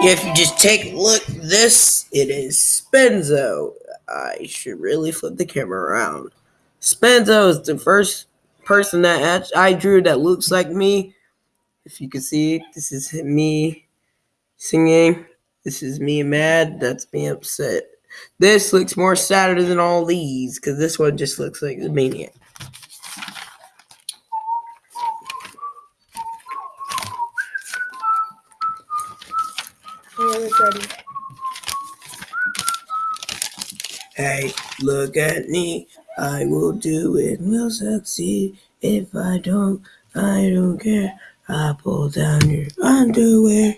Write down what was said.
If you just take a look, this it is Spenzo. I should really flip the camera around. Spenzo is the first person that I drew that looks like me. If you can see, this is me singing. This is me mad. That's me upset. This looks more sadder than all these because this one just looks like a maniac. Hey, look at me. I will do it, will succeed. If I don't, I don't care. I pull down your underwear.